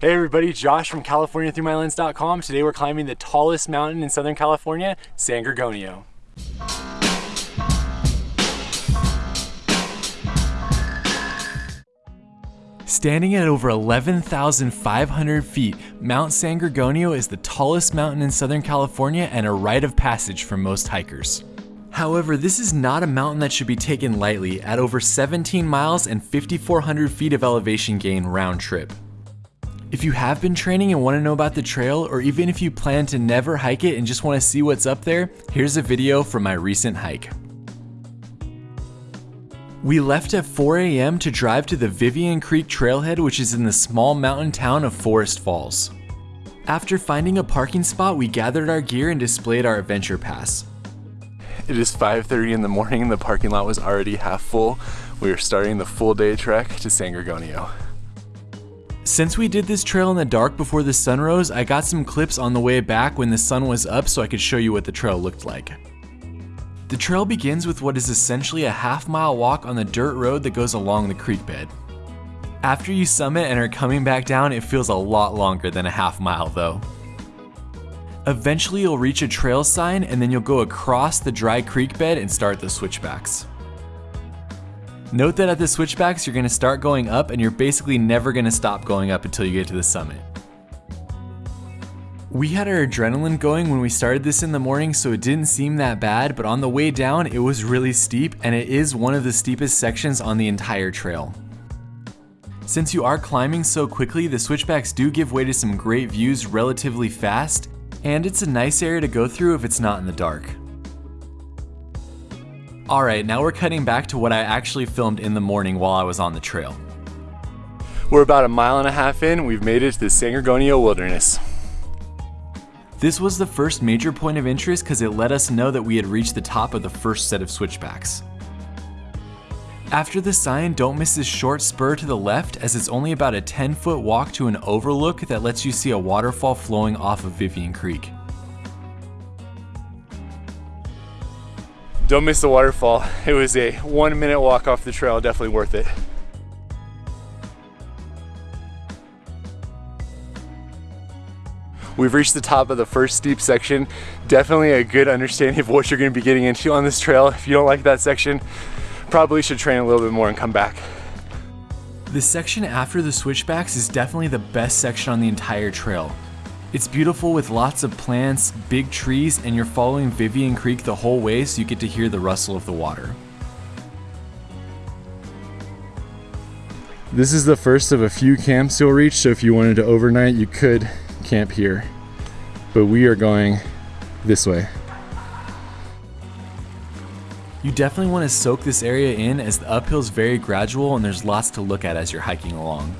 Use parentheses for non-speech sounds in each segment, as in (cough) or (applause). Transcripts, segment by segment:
Hey everybody, Josh from CaliforniaThroughMyLens.com. Today we're climbing the tallest mountain in Southern California, San Gorgonio. Standing at over 11,500 feet, Mount San Gorgonio is the tallest mountain in Southern California and a rite of passage for most hikers. However, this is not a mountain that should be taken lightly at over 17 miles and 5,400 feet of elevation gain round trip. If you have been training and want to know about the trail, or even if you plan to never hike it and just want to see what's up there, here's a video from my recent hike. We left at 4 a.m. to drive to the Vivian Creek trailhead which is in the small mountain town of Forest Falls. After finding a parking spot, we gathered our gear and displayed our adventure pass. It is 5.30 in the morning and the parking lot was already half full. We are starting the full day trek to San Gorgonio. Since we did this trail in the dark before the sun rose, I got some clips on the way back when the sun was up so I could show you what the trail looked like. The trail begins with what is essentially a half mile walk on the dirt road that goes along the creek bed. After you summit and are coming back down, it feels a lot longer than a half mile though. Eventually you'll reach a trail sign and then you'll go across the dry creek bed and start the switchbacks. Note that at the switchbacks, you're gonna start going up and you're basically never gonna stop going up until you get to the summit. We had our adrenaline going when we started this in the morning, so it didn't seem that bad, but on the way down, it was really steep, and it is one of the steepest sections on the entire trail. Since you are climbing so quickly, the switchbacks do give way to some great views relatively fast, and it's a nice area to go through if it's not in the dark. Alright, now we're cutting back to what I actually filmed in the morning while I was on the trail. We're about a mile and a half in, we've made it to the San Gorgonio Wilderness. This was the first major point of interest because it let us know that we had reached the top of the first set of switchbacks. After the sign, don't miss this short spur to the left as it's only about a 10 foot walk to an overlook that lets you see a waterfall flowing off of Vivian Creek. Don't miss the waterfall. (laughs) It was a one minute walk off the trail, definitely worth it. We've reached the top of the first steep section. Definitely a good understanding of what you're gonna be getting into on this trail. If you don't like that section, probably should train a little bit more and come back. The section after the switchbacks is definitely the best section on the entire trail. It's beautiful with lots of plants, big trees, and you're following Vivian Creek the whole way so you get to hear the rustle of the water. This is the first of a few camps you'll reach, so if you wanted to overnight, you could camp here. But we are going this way. You definitely want to soak this area in as the uphill is very gradual and there's lots to look at as you're hiking along.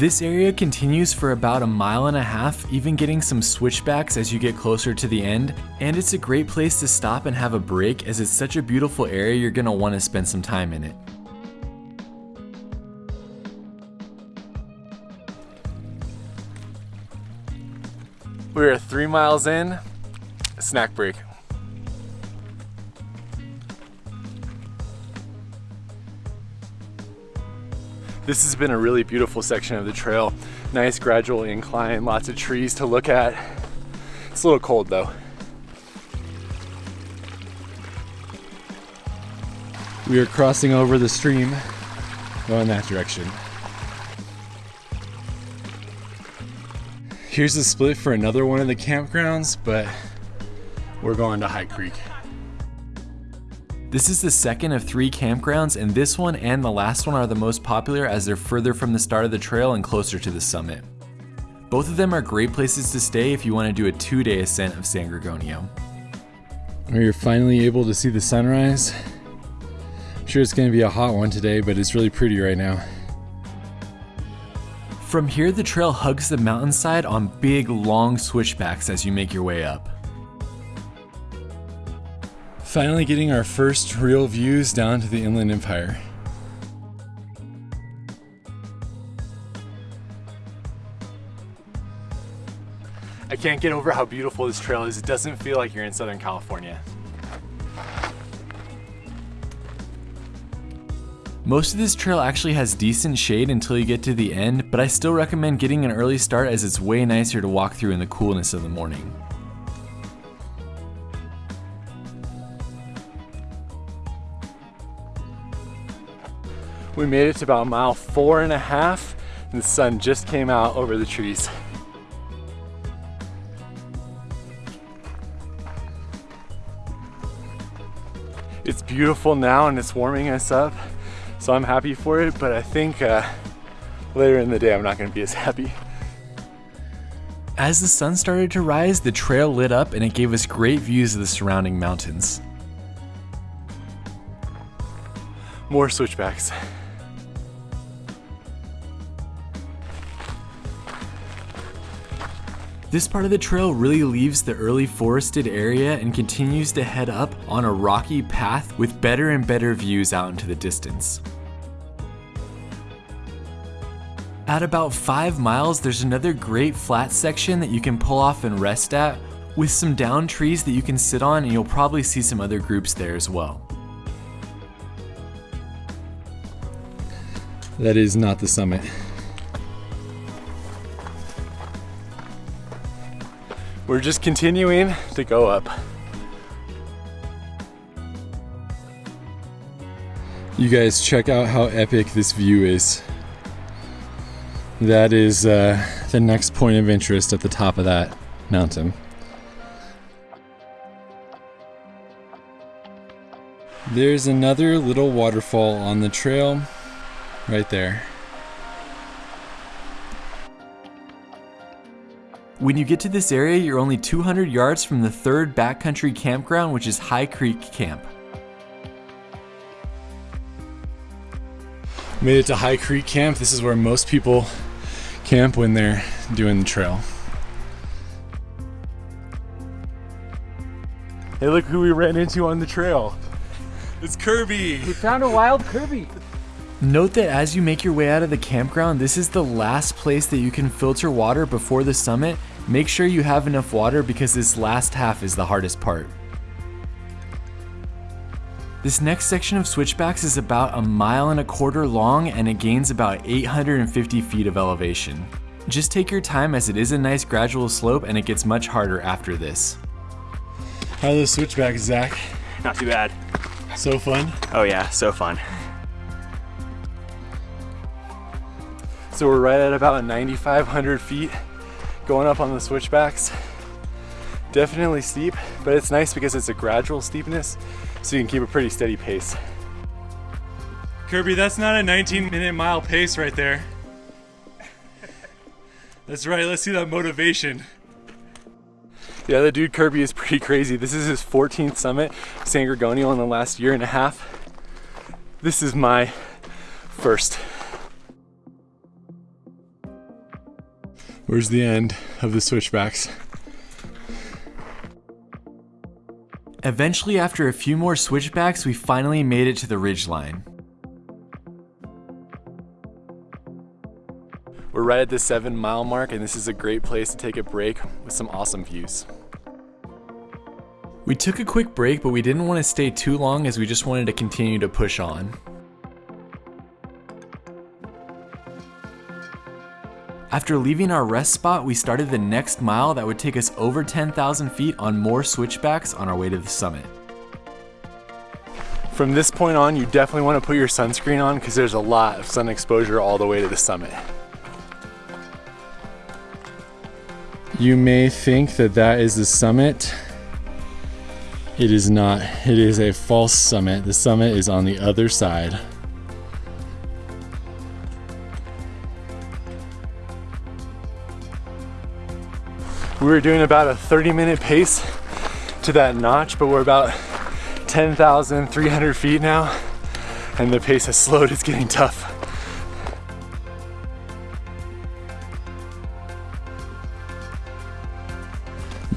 This area continues for about a mile and a half, even getting some switchbacks as you get closer to the end, and it's a great place to stop and have a break as it's such a beautiful area you're going to want to spend some time in it. We are three miles in, snack break. This has been a really beautiful section of the trail. Nice gradual incline, lots of trees to look at. It's a little cold though. We are crossing over the stream, going that direction. Here's the split for another one of the campgrounds, but we're going to High Creek. This is the second of three campgrounds and this one and the last one are the most popular as they're further from the start of the trail and closer to the summit. Both of them are great places to stay if you want to do a two-day ascent of San Gorgonio. You're finally able to see the sunrise. I'm sure it's going to be a hot one today, but it's really pretty right now. From here, the trail hugs the mountainside on big, long switchbacks as you make your way up. Finally getting our first real views down to the Inland Empire. I can't get over how beautiful this trail is. It doesn't feel like you're in Southern California. Most of this trail actually has decent shade until you get to the end, but I still recommend getting an early start as it's way nicer to walk through in the coolness of the morning. We made it to about mile four and a half, and the sun just came out over the trees. It's beautiful now and it's warming us up, so I'm happy for it, but I think uh, later in the day I'm not gonna be as (laughs) happy. As the sun started to rise, the trail lit up and it gave us great views of the surrounding mountains. More switchbacks. This part of the trail really leaves the early forested area and continues to head up on a rocky path with better and better views out into the distance. At about 5 miles, there's another great flat section that you can pull off and rest at with some down trees that you can sit on and you'll probably see some other groups there as well. That is not the summit. We're just continuing to go up. You guys check out how epic this view is. That is uh, the next point of interest at the top of that mountain. There's another little waterfall on the trail right there. When you get to this area, you're only 200 yards from the third backcountry campground, which is High Creek Camp. Made it to High Creek Camp. This is where most people camp when they're doing the trail. Hey, look who we ran into on the trail. It's Kirby. We found a wild Kirby. Note that as you make your way out of the campground, this is the last place that you can filter water before the summit Make sure you have enough water because this last half is the hardest part. This next section of switchbacks is about a mile and a quarter long and it gains about 850 feet of elevation. Just take your time as it is a nice gradual slope and it gets much harder after this. How are those switchbacks, Zach? Not too bad. So fun? Oh yeah, so fun. So we're right at about 9,500 feet going up on the switchbacks. Definitely steep, but it's nice because it's a gradual steepness, so you can keep a pretty steady pace. Kirby, that's not a 19 minute mile pace right there. That's right, let's see that motivation. Yeah, the dude Kirby is pretty crazy. This is his 14th summit, San Gorgonio, in the last year and a half. This is my first. Where's the end of the switchbacks? Eventually, after a few more switchbacks, we finally made it to the ridge line. We're right at the seven mile mark and this is a great place to take a break with some awesome views. We took a quick break, but we didn't want to stay too long as we just wanted to continue to push on. After leaving our rest spot, we started the next mile that would take us over 10,000 feet on more switchbacks on our way to the summit. From this point on, you definitely want to put your sunscreen on because there's a lot of sun exposure all the way to the summit. You may think that that is the summit. It is not. It is a false summit. The summit is on the other side. We were doing about a 30 minute pace to that notch, but we're about 10,300 feet now, and the pace has slowed. It's getting tough.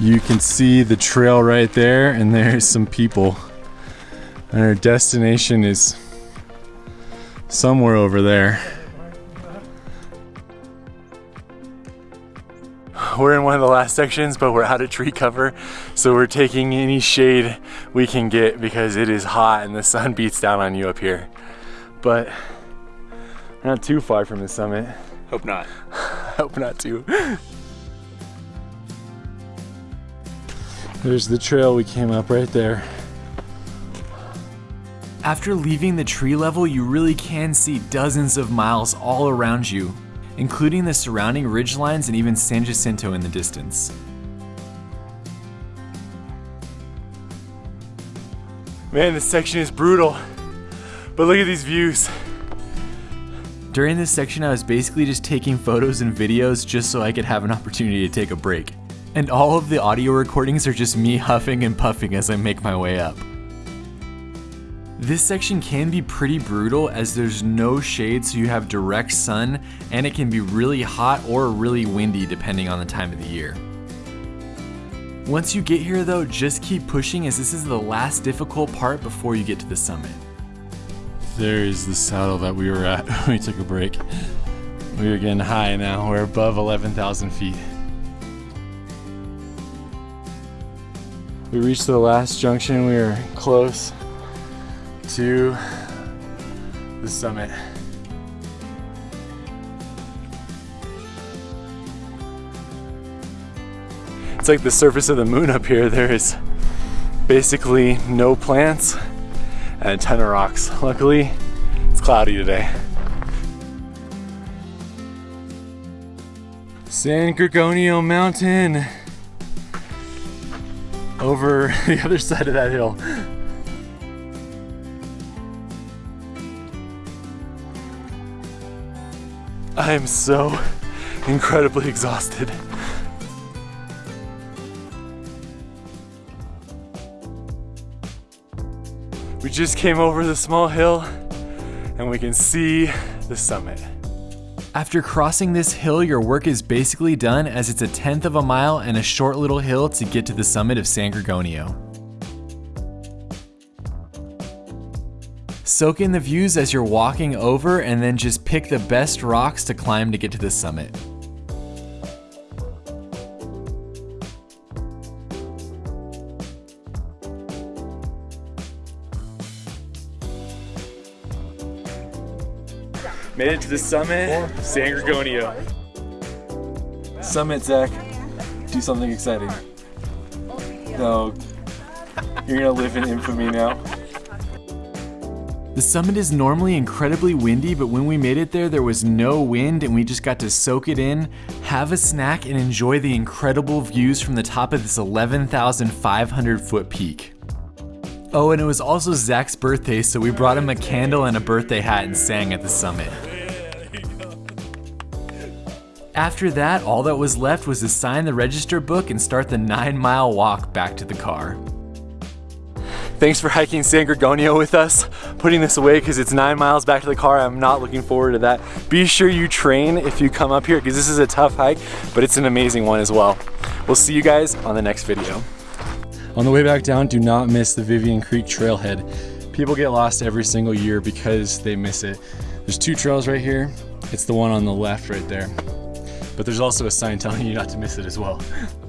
You can see the trail right there, and there's some people. And our destination is somewhere over there. We're in one of the last sections, but we're out of tree cover. So we're taking any shade we can get because it is hot and the sun (laughs) beats down on you up here. but we're not too far from the summit. Hope not. (laughs) Hope not too. There's the trail we came up right there. After leaving the tree level, you really can see dozens of miles all around you, including the surrounding ridgelines and even San Jacinto in the distance. Man, this section is brutal, but look at these views. During this section, I was basically just taking photos and videos just so I could have an opportunity to take a break. And all of the audio recordings are just me huffing and puffing as I make my way up. This section can be pretty brutal as there's no shade so you have direct sun and it can be really hot or really windy depending on the time of the year. Once you get here though, just keep pushing as this is the last difficult part before you get to the summit. There is the saddle that we were at when (laughs) we took a break. We are getting high now. We're above 11,000 feet. We reached the last junction. We are close to the summit. It's like the surface of the moon up here. There is basically no plants and a ton of rocks. Luckily, it's cloudy today. San Gorgonio Mountain over (laughs) the other side of that hill. I am so incredibly exhausted. We just came over the small hill and we can see the summit. After crossing this hill, your work is basically done as it's a tenth of a mile and a short little hill to get to the summit of San Gorgonio. Soak in the views as you're walking over and then just pick the best rocks to climb to get to the summit. Made it to the summit, San Gorgonio. Summit, Zach. Do something exciting. No, you're gonna live in infamy now. The summit is normally incredibly windy, but when we made it there, there was no wind and we just got to soak it in, have a snack, and enjoy the incredible views from the top of this 11,500 foot peak. Oh, and it was also Zach's birthday, so we brought him a candle and a birthday hat and sang at the summit. After that, all that was left was to sign the register book and start the nine mile walk back to the car. Thanks for hiking San Gorgonio with us, putting this away because it's nine miles back to the car. I'm not looking forward to that. Be sure you train if you come up here because this is a tough hike, but it's an amazing one as well. We'll see you guys on the next video. On the way back down, do not miss the Vivian Creek Trailhead. People get lost every single year because they miss it. There's two trails right here. It's the one on the left right there. But there's also a sign telling you not to miss it as well. (laughs)